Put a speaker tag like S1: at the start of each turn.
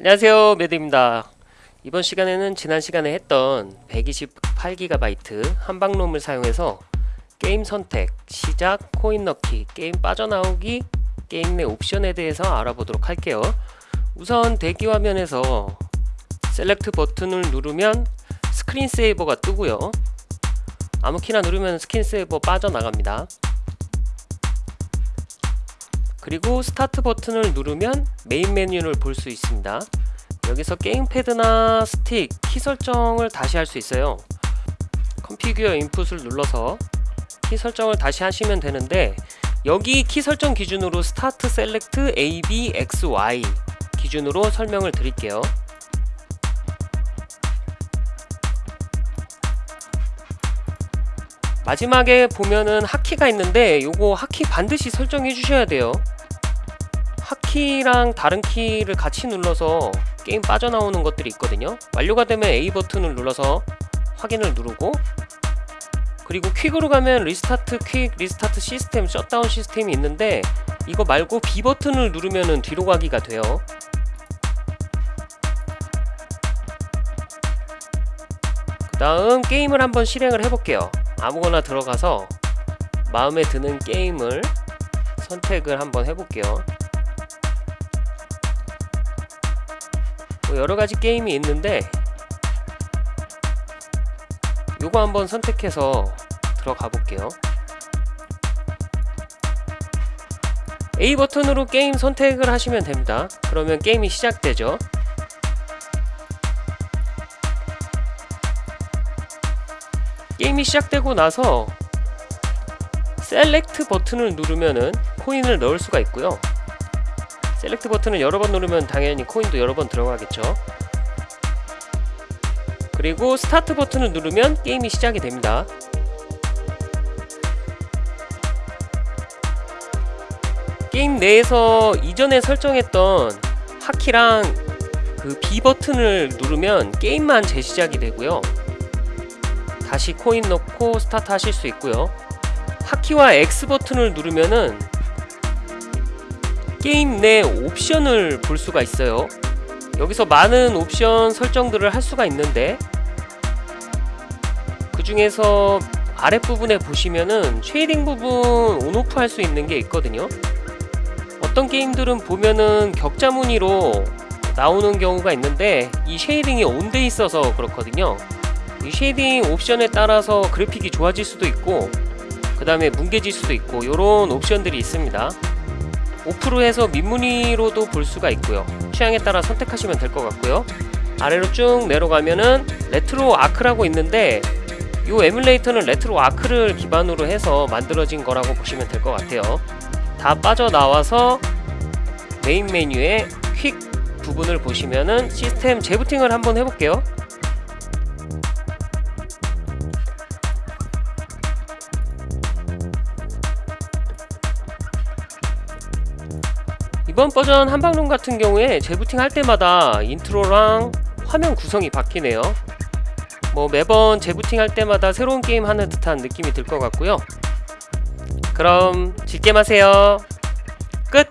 S1: 안녕하세요 매드입니다 이번 시간에는 지난 시간에 했던 128GB 한방롬을 사용해서 게임 선택, 시작, 코인 넣기, 게임 빠져나오기, 게임 내 옵션에 대해서 알아보도록 할게요. 우선 대기 화면에서 select 버튼을 누르면 screen saver가 뜨고요. 아무 키나 누르면 screen saver 빠져나갑니다. 그리고 스타트 버튼을 누르면 메인 메뉴를 볼 수 있습니다 여기서 게임패드나 스틱, 키 설정을 다시 할 수 있어요. configure input을 눌러서 키 설정을 다시 하시면 되는데 여기 키 설정 기준으로 스타트 select A, B, X, Y 기준으로 설명을 드릴게요. 마지막에 보면은 하키가 있는데 요거 hotkey 반드시 설정해 주셔야 돼요. hotkey랑 다른 키를 같이 눌러서 게임 빠져나오는 것들이 있거든요. 완료가 되면 A 버튼을 눌러서 확인을 누르고 그리고 quit으로 가면 restart quit, restart system, shutdown system이 있는데 이거 말고 B 버튼을 누르면 뒤로 가기가 돼요. 그 다음 게임을 한번 실행을 해볼게요. 아무거나 들어가서 마음에 드는 게임을 선택을 한번 해볼게요 뭐 여러가지 게임이 있는데 요거 한번 선택해서 들어가 볼게요. A 버튼으로 게임 선택을 하시면 됩니다. 그러면 게임이 시작되죠. 게임이 시작되고 나서 select 버튼을 누르면은 코인을 넣을 수가 있고요 select 버튼을 여러 번 누르면 당연히 코인도 여러 번 들어가겠죠. 그리고 스타트 버튼을 누르면 게임이 시작이 됩니다. 게임 내에서 이전에 설정했던 hotkey랑 그 B 버튼을 누르면 게임만 재시작이 되고요. 다시 코인 넣고 스타트 하실 수 있고요. 하키와 X 버튼을 누르면은 게임 내 옵션을 볼 수가 있어요. 여기서 많은 옵션 설정들을 할 수가 있는데 그 중에서 아랫부분에 보시면은 shading 부분 on off 할 수 있는 게 있거든요. 어떤 게임들은 보면은 격자 무늬로 나오는 경우가 있는데 이 shading이 on 돼 있어서 그렇거든요. 이 shading 옵션에 따라서 그래픽이 좋아질 수도 있고 그 다음에 뭉개질 수도 있고 이런 옵션들이 있습니다 off로 해서 민무늬로도 볼 수가 있고요. 취향에 따라 선택하시면 될 것 같고요. 아래로 쭉 내려가면은 RetroArch라고 있는데 이 에뮬레이터는 RetroArch를 기반으로 해서 만들어진 거라고 보시면 될 것 같아요. 다 빠져나와서 메인 메뉴에 quit 부분을 보시면은 시스템 재부팅을 한번 해볼게요 이번 버전 한방론 같은 경우에 재부팅 할 때마다 인트로랑 화면 구성이 바뀌네요. 뭐 매번 재부팅 할 때마다 새로운 게임 하는 듯한 느낌이 들 것 같고요. 그럼 즐겜 하세요. 끝!